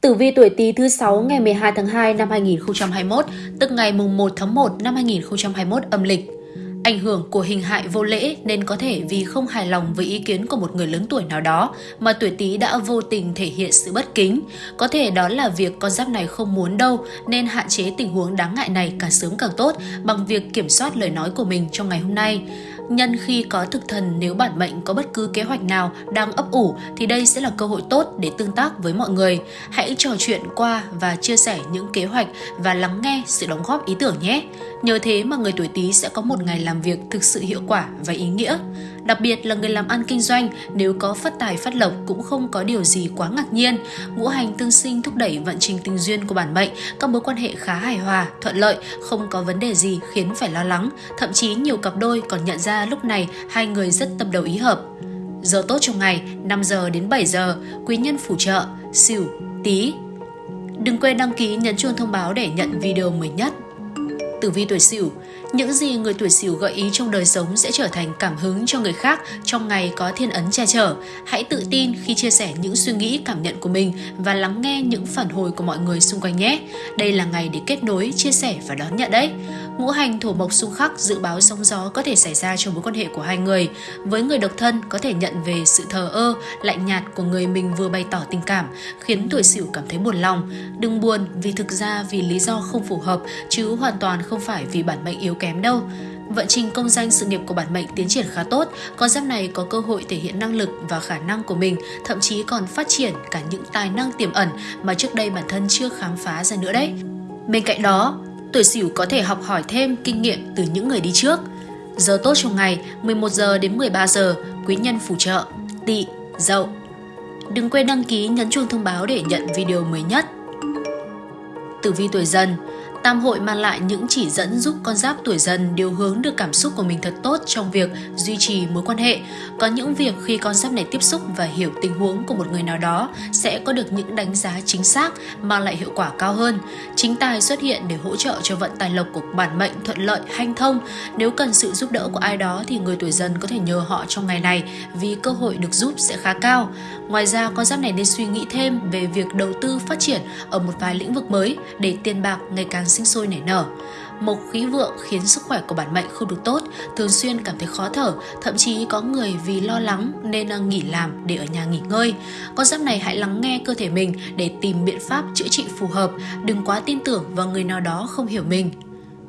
Tử vi tuổi Tý thứ 6 ngày 12 tháng 2 năm 2021, tức ngày mùng 1 tháng 1 năm 2021 âm lịch. Ảnh hưởng của hình hại vô lễ nên có thể vì không hài lòng với ý kiến của một người lớn tuổi nào đó mà tuổi Tý đã vô tình thể hiện sự bất kính. Có thể đó là việc con giáp này không muốn đâu nên hạn chế tình huống đáng ngại này càng sớm càng tốt bằng việc kiểm soát lời nói của mình trong ngày hôm nay. Nhân khi có thực thần, nếu bản mệnh có bất cứ kế hoạch nào đang ấp ủ, thì đây sẽ là cơ hội tốt để tương tác với mọi người. Hãy trò chuyện qua và chia sẻ những kế hoạch và lắng nghe sự đóng góp ý tưởng nhé. Nhờ thế mà người tuổi Tý sẽ có một ngày làm việc thực sự hiệu quả và ý nghĩa. Đặc biệt là người làm ăn kinh doanh, nếu có phát tài phát lộc cũng không có điều gì quá ngạc nhiên. Ngũ hành tương sinh thúc đẩy vận trình tình duyên của bản mệnh, các mối quan hệ khá hài hòa, thuận lợi, không có vấn đề gì khiến phải lo lắng. Thậm chí nhiều cặp đôi còn nhận ra lúc này hai người rất tâm đầu ý hợp. Giờ tốt trong ngày 5 giờ đến 7 giờ, quý nhân phù trợ, xỉu, tí. Đừng quên đăng ký nhấn chuông thông báo để nhận video mới nhất. Tử vi tuổi Sửu, những gì người tuổi Sửu gợi ý trong đời sống sẽ trở thành cảm hứng cho người khác trong ngày có thiên ấn che chở. Hãy tự tin khi chia sẻ những suy nghĩ, cảm nhận của mình và lắng nghe những phản hồi của mọi người xung quanh nhé. Đây là ngày để kết nối, chia sẻ và đón nhận đấy. Ngũ hành thổ mộc xung khắc dự báo sóng gió có thể xảy ra trong mối quan hệ của hai người. Với người độc thân có thể nhận về sự thờ ơ, lạnh nhạt của người mình vừa bày tỏ tình cảm, khiến tuổi Sửu cảm thấy buồn lòng. Đừng buồn vì thực ra vì lý do không phù hợp chứ hoàn toàn không phải vì bản mệnh yếu kém đâu. Vận trình công danh sự nghiệp của bản mệnh tiến triển khá tốt, con giáp này có cơ hội thể hiện năng lực và khả năng của mình, thậm chí còn phát triển cả những tài năng tiềm ẩn mà trước đây bản thân chưa khám phá ra nữa đấy. Bên cạnh đó, tuổi Sửu có thể học hỏi thêm kinh nghiệm từ những người đi trước. Giờ tốt trong ngày 11 giờ đến 13 giờ, quý nhân phù trợ, tỵ, dậu. Đừng quên đăng ký nhấn chuông thông báo để nhận video mới nhất. Tử vi tuổi dần Tam hội mang lại những chỉ dẫn giúp con giáp tuổi dần điều hướng được cảm xúc của mình thật tốt trong việc duy trì mối quan hệ. Có những việc khi con giáp này tiếp xúc và hiểu tình huống của một người nào đó sẽ có được những đánh giá chính xác mang lại hiệu quả cao hơn. Chính tài xuất hiện để hỗ trợ cho vận tài lộc của bản mệnh thuận lợi, hanh thông. Nếu cần sự giúp đỡ của ai đó thì người tuổi dần có thể nhờ họ trong ngày này vì cơ hội được giúp sẽ khá cao. Ngoài ra, con giáp này nên suy nghĩ thêm về việc đầu tư phát triển ở một vài lĩnh vực mới để tiền bạc ngày càng sinh sôi nảy nở. Mộc khí vượng khiến sức khỏe của bản mệnh không được tốt, thường xuyên cảm thấy khó thở, thậm chí có người vì lo lắng nên à, nghỉ làm để ở nhà nghỉ ngơi. Con giáp này hãy lắng nghe cơ thể mình để tìm biện pháp chữa trị phù hợp, đừng quá tin tưởng vào người nào đó không hiểu mình.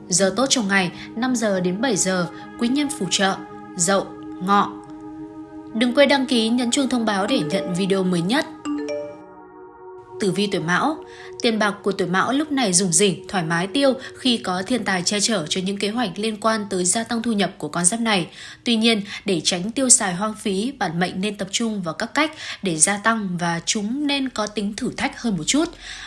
Giờ tốt trong ngày 5 giờ đến 7 giờ, quý nhân phù trợ, dậu, ngọ. Đừng quên đăng ký nhấn chuông thông báo để nhận video mới nhất. Tử vi tuổi Mão Tiền bạc của tuổi Mão lúc này dùng rỉnh, thoải mái tiêu khi có thiên tài che chở cho những kế hoạch liên quan tới gia tăng thu nhập của con giáp này. Tuy nhiên, để tránh tiêu xài hoang phí, bản mệnh nên tập trung vào các cách để gia tăng và chúng nên có tính thử thách hơn một chút.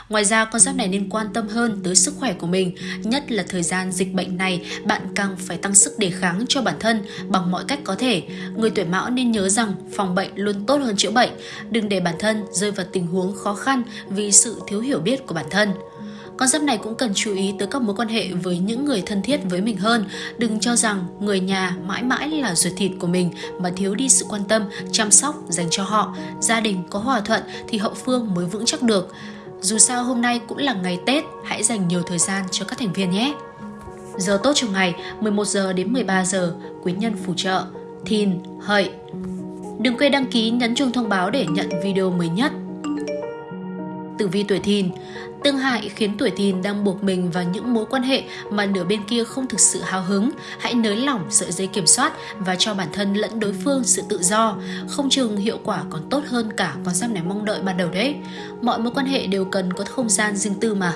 Ngoài ra, con giáp này nên quan tâm hơn tới sức khỏe của mình, nhất là thời gian dịch bệnh này, bạn càng phải tăng sức đề kháng cho bản thân bằng mọi cách có thể. Người tuổi Mão nên nhớ rằng phòng bệnh luôn tốt hơn chữa bệnh, đừng để bản thân rơi vào tình huống khó khăn vì sự thiếu hiểu biết của bản thân. Con giáp này cũng cần chú ý tới các mối quan hệ với những người thân thiết với mình hơn. Đừng cho rằng người nhà mãi mãi là ruột thịt của mình mà thiếu đi sự quan tâm, chăm sóc dành cho họ. Gia đình có hòa thuận thì hậu phương mới vững chắc được. Dù sao hôm nay cũng là ngày Tết, hãy dành nhiều thời gian cho các thành viên nhé. Giờ tốt trong ngày 11 giờ đến 13 giờ, quý nhân phù trợ, thìn, hợi. Đừng quên đăng ký nhấn chuông thông báo để nhận video mới nhất. Tử vi tuổi thìn Tương hại khiến tuổi thìn đang buộc mình vào những mối quan hệ mà nửa bên kia không thực sự hào hứng. Hãy nới lỏng sợi dây kiểm soát và cho bản thân lẫn đối phương sự tự do. Không chừng hiệu quả còn tốt hơn cả con giáp này mong đợi ban đầu đấy. Mọi mối quan hệ đều cần có không gian riêng tư mà.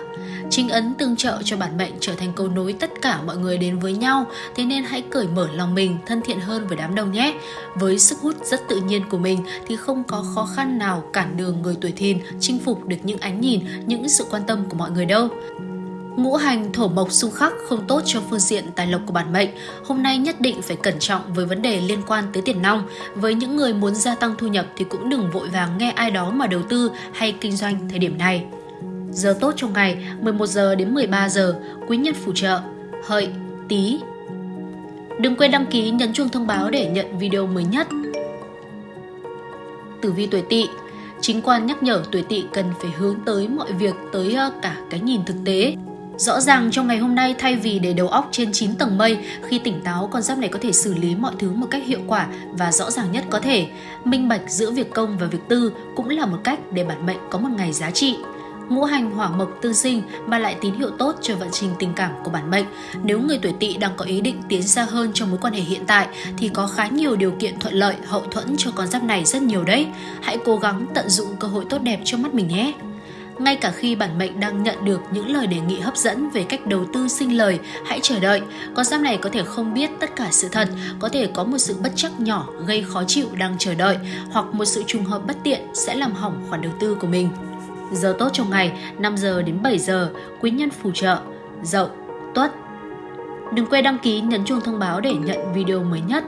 Chính ấn tương trợ cho bản mệnh trở thành cầu nối tất cả mọi người đến với nhau, thế nên hãy cởi mở lòng mình, thân thiện hơn với đám đông nhé. Với sức hút rất tự nhiên của mình thì không có khó khăn nào cản đường người tuổi thìn chinh phục được những ánh nhìn, những sự quan tâm của mọi người đâu. Ngũ hành thổ mộc xung khắc không tốt cho phương diện tài lộc của bản mệnh. Hôm nay nhất định phải cẩn trọng với vấn đề liên quan tới tiền nong. Với những người muốn gia tăng thu nhập thì cũng đừng vội vàng nghe ai đó mà đầu tư hay kinh doanh thời điểm này. Giờ tốt trong ngày 11 giờ đến 13 giờ, quý nhân phù trợ, hợi, tí. Đừng quên đăng ký nhấn chuông thông báo để nhận video mới nhất. Tử vi tuổi tỵ Chính quan nhắc nhở tuổi tỵ cần phải hướng tới mọi việc tới ờ, cả cái nhìn thực tế. Rõ ràng trong ngày hôm nay thay vì để đầu óc trên 9 tầng mây, khi tỉnh táo con giáp này có thể xử lý mọi thứ một cách hiệu quả và rõ ràng nhất có thể. Minh bạch giữa việc công và việc tư cũng là một cách để bản mệnh có một ngày giá trị ngũ hành hỏa mộc tư sinh mà lại tín hiệu tốt cho vận trình tình cảm của bản mệnh. Nếu người tuổi tỵ đang có ý định tiến xa hơn trong mối quan hệ hiện tại thì có khá nhiều điều kiện thuận lợi hậu thuẫn cho con giáp này rất nhiều đấy. Hãy cố gắng tận dụng cơ hội tốt đẹp trước mắt mình nhé. Ngay cả khi bản mệnh đang nhận được những lời đề nghị hấp dẫn về cách đầu tư sinh lời, hãy chờ đợi. Con giáp này có thể không biết tất cả sự thật, có thể có một sự bất chắc nhỏ gây khó chịu đang chờ đợi, hoặc một sự trùng hợp bất tiện sẽ làm hỏng khoản đầu tư của mình. Giờ tốt trong ngày 5 giờ đến 7 giờ, quý nhân phù trợ, dậu, tuất. Đừng quên đăng ký nhấn chuông thông báo để nhận video mới nhất.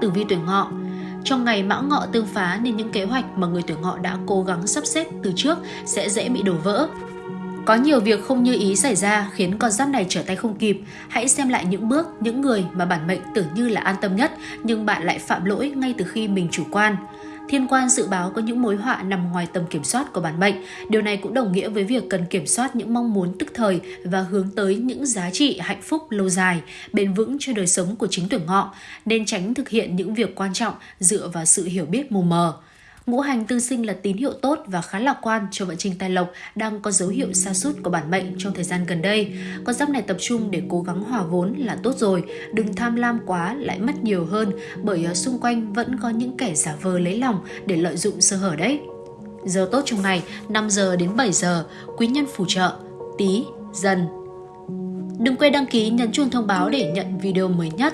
Tử vi tuổi ngọ trong ngày mão ngọ tương phá nên những kế hoạch mà người tuổi ngọ đã cố gắng sắp xếp từ trước sẽ dễ bị đổ vỡ. Có nhiều việc không như ý xảy ra khiến con giáp này trở tay không kịp. Hãy xem lại những bước, những người mà bản mệnh tưởng như là an tâm nhất nhưng bạn lại phạm lỗi ngay từ khi mình chủ quan. Thiên quan dự báo có những mối họa nằm ngoài tầm kiểm soát của bản mệnh. Điều này cũng đồng nghĩa với việc cần kiểm soát những mong muốn tức thời và hướng tới những giá trị hạnh phúc lâu dài, bền vững cho đời sống của chính tuổi ngọ, nên tránh thực hiện những việc quan trọng dựa vào sự hiểu biết mù mờ. Ngũ hành tư sinh là tín hiệu tốt và khá lạc quan cho vận trình tài lộc đang có dấu hiệu sa sút của bản mệnh trong thời gian gần đây. Con giáp này tập trung để cố gắng hòa vốn là tốt rồi, đừng tham lam quá lại mất nhiều hơn bởi ờ, xung quanh vẫn có những kẻ giả vờ lấy lòng để lợi dụng sơ hở đấy. Giờ tốt trong ngày 5 giờ đến 7 giờ, quý nhân phù trợ, tí, dần. Đừng quên đăng ký nhấn chuông thông báo để nhận video mới nhất.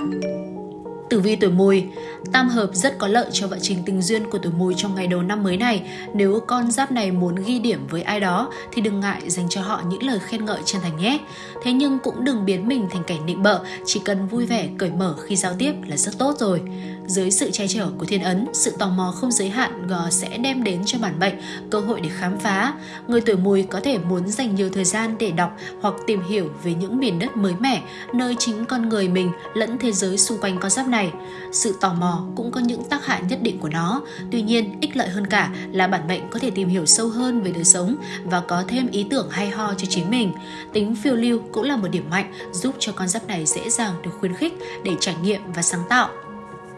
Tử vi tuổi mùi Tam hợp rất có lợi cho vận trình tình duyên của tuổi mùi trong ngày đầu năm mới này. Nếu con giáp này muốn ghi điểm với ai đó thì đừng ngại dành cho họ những lời khen ngợi chân thành nhé. Thế nhưng cũng đừng biến mình thành kẻ nịnh bợ, chỉ cần vui vẻ, cởi mở khi giao tiếp là rất tốt rồi. Dưới sự che chở của thiên ấn, sự tò mò không giới hạn sẽ đem đến cho bản mệnh cơ hội để khám phá. Người tuổi mùi có thể muốn dành nhiều thời gian để đọc hoặc tìm hiểu về những miền đất mới mẻ, nơi chính con người mình lẫn thế giới xung quanh con giáp này. Sự tò mò cũng có những tác hại nhất định của nó. Tuy nhiên, ích lợi hơn cả là bản mệnh có thể tìm hiểu sâu hơn về đời sống và có thêm ý tưởng hay ho cho chính mình. Tính phiêu lưu cũng là một điểm mạnh giúp cho con giáp này dễ dàng được khuyến khích để trải nghiệm và sáng tạo.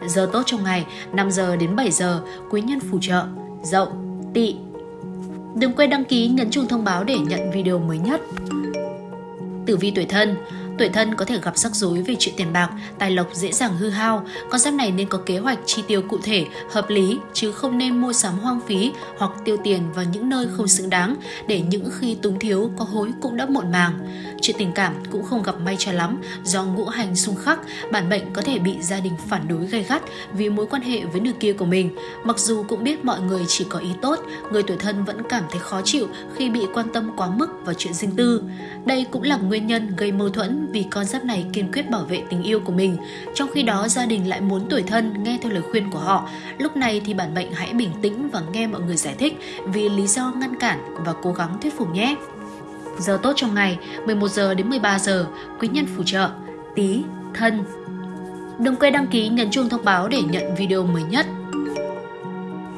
Giờ tốt trong ngày 5 giờ đến 7 giờ, quý nhân phù trợ, dậu, tỵ. Đừng quên đăng ký nhấn chuông thông báo để nhận video mới nhất. Tử vi tuổi thân Tuổi thân có thể gặp rắc rối về chuyện tiền bạc, tài lộc dễ dàng hư hao. Con giáp này nên có kế hoạch chi tiêu cụ thể, hợp lý chứ không nên mua sắm hoang phí hoặc tiêu tiền vào những nơi không xứng đáng để những khi túng thiếu có hối cũng đã muộn màng. Chuyện tình cảm cũng không gặp may cho lắm do ngũ hành xung khắc, bản mệnh có thể bị gia đình phản đối gay gắt vì mối quan hệ với nửa kia của mình. Mặc dù cũng biết mọi người chỉ có ý tốt, người tuổi thân vẫn cảm thấy khó chịu khi bị quan tâm quá mức vào chuyện riêng tư. Đây cũng là nguyên nhân gây mâu thuẫn vì con giáp này kiên quyết bảo vệ tình yêu của mình. Trong khi đó gia đình lại muốn tuổi thân nghe theo lời khuyên của họ. Lúc này thì bản mệnh hãy bình tĩnh và nghe mọi người giải thích vì lý do ngăn cản và cố gắng thuyết phục nhé. Giờ tốt trong ngày 11 giờ đến 13 giờ, quý nhân phù trợ, tí, thân. Đừng quên đăng ký nhấn chuông thông báo để nhận video mới nhất.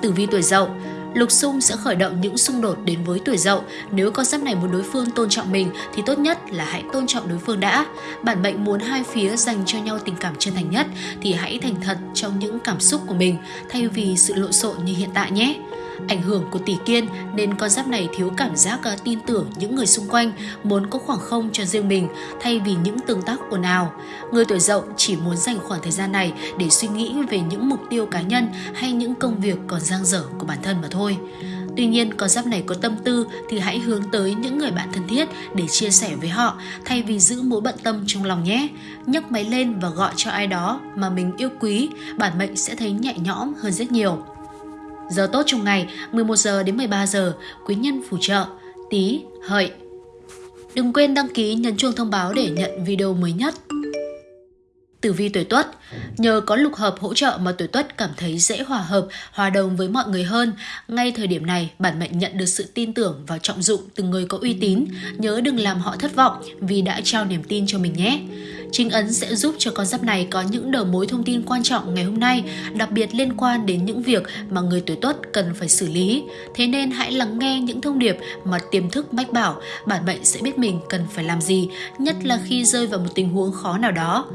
Tử vi tuổi dậu Lục xung sẽ khởi động những xung đột đến với tuổi dậu. Nếu con giáp này muốn đối phương tôn trọng mình, thì tốt nhất là hãy tôn trọng đối phương đã. Bản mệnh muốn hai phía dành cho nhau tình cảm chân thành nhất, thì hãy thành thật trong những cảm xúc của mình, thay vì sự lộn xộn như hiện tại nhé. Ảnh hưởng của tỷ kiên nên con giáp này thiếu cảm giác à, tin tưởng những người xung quanh, muốn có khoảng không cho riêng mình thay vì những tương tác ồn ào. Người tuổi dậu chỉ muốn dành khoảng thời gian này để suy nghĩ về những mục tiêu cá nhân hay những công việc còn dang dở của bản thân mà thôi. Tuy nhiên, con giáp này có tâm tư thì hãy hướng tới những người bạn thân thiết để chia sẻ với họ thay vì giữ mối bận tâm trong lòng nhé. Nhấc máy lên và gọi cho ai đó mà mình yêu quý, bản mệnh sẽ thấy nhẹ nhõm hơn rất nhiều. Giờ tốt trong ngày 11 giờ đến 13 giờ, quý nhân phù trợ, tí, hợi. Đừng quên đăng ký nhấn chuông thông báo để nhận video mới nhất. Tử vi tuổi tuất Nhờ có lục hợp hỗ trợ mà tuổi tuất cảm thấy dễ hòa hợp, hòa đồng với mọi người hơn. Ngay thời điểm này, bản mệnh nhận được sự tin tưởng và trọng dụng từ người có uy tín. Nhớ đừng làm họ thất vọng vì đã trao niềm tin cho mình nhé. Chính ấn sẽ giúp cho con giáp này có những đầu mối thông tin quan trọng ngày hôm nay, đặc biệt liên quan đến những việc mà người tuổi tuất cần phải xử lý. Thế nên hãy lắng nghe những thông điệp mà tiềm thức mách bảo, bản mệnh sẽ biết mình cần phải làm gì, nhất là khi rơi vào một tình huống khó nào đó.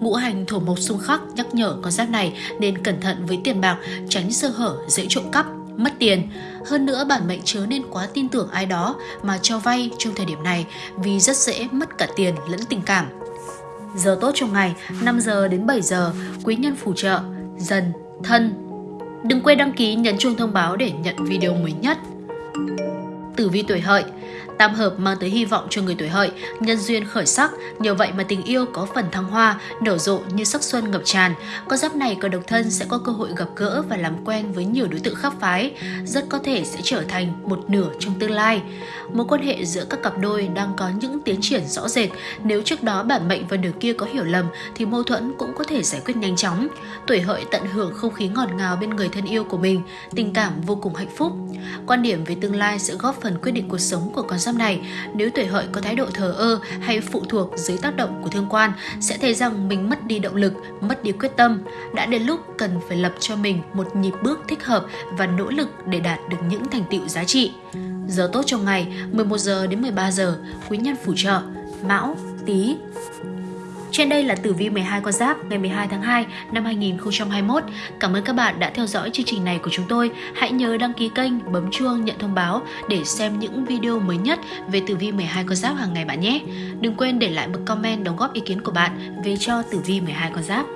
Ngũ hành thổ mộc xung khắc nhắc nhở con giáp này nên cẩn thận với tiền bạc, tránh sơ hở, dễ trộm cắp, mất tiền. Hơn nữa bản mệnh chớ nên quá tin tưởng ai đó mà cho vay trong thời điểm này vì rất dễ mất cả tiền lẫn tình cảm. Giờ tốt trong ngày 5 giờ đến 7 giờ, quý nhân phù trợ, dần, thân. Đừng quên đăng ký nhấn chuông thông báo để nhận video mới nhất. Tử vi tuổi hợi Tam hợp mang tới hy vọng cho người tuổi hợi, nhân duyên khởi sắc, nhờ vậy mà tình yêu có phần thăng hoa, nở rộ như sắc xuân ngập tràn. Con giáp này có độc thân sẽ có cơ hội gặp gỡ và làm quen với nhiều đối tượng khác phái, rất có thể sẽ trở thành một nửa trong tương lai. Mối quan hệ giữa các cặp đôi đang có những tiến triển rõ rệt, nếu trước đó bản mệnh và nửa kia có hiểu lầm thì mâu thuẫn cũng có thể giải quyết nhanh chóng. Tuổi hợi tận hưởng không khí ngọt ngào bên người thân yêu của mình, tình cảm vô cùng hạnh phúc. Quan điểm về tương lai sẽ góp phần quyết định cuộc sống của con giáp này, nếu tuổi hợi có thái độ thờ ơ hay phụ thuộc dưới tác động của thương quan, sẽ thấy rằng mình mất đi động lực, mất đi quyết tâm. Đã đến lúc cần phải lập cho mình một nhịp bước thích hợp và nỗ lực để đạt được những thành tựu giá trị. Giờ tốt trong ngày 11 giờ đến 13 giờ, quý nhân phù trợ, Mão, Tý, trên đây là tử vi 12 con giáp ngày 12 tháng 2 năm 2021. Cảm ơn các bạn đã theo dõi chương trình này của chúng tôi. Hãy nhớ đăng ký kênh, bấm chuông nhận thông báo để xem những video mới nhất về tử vi 12 con giáp hàng ngày bạn nhé. Đừng quên để lại một comment đóng góp ý kiến của bạn về cho tử vi 12 con giáp.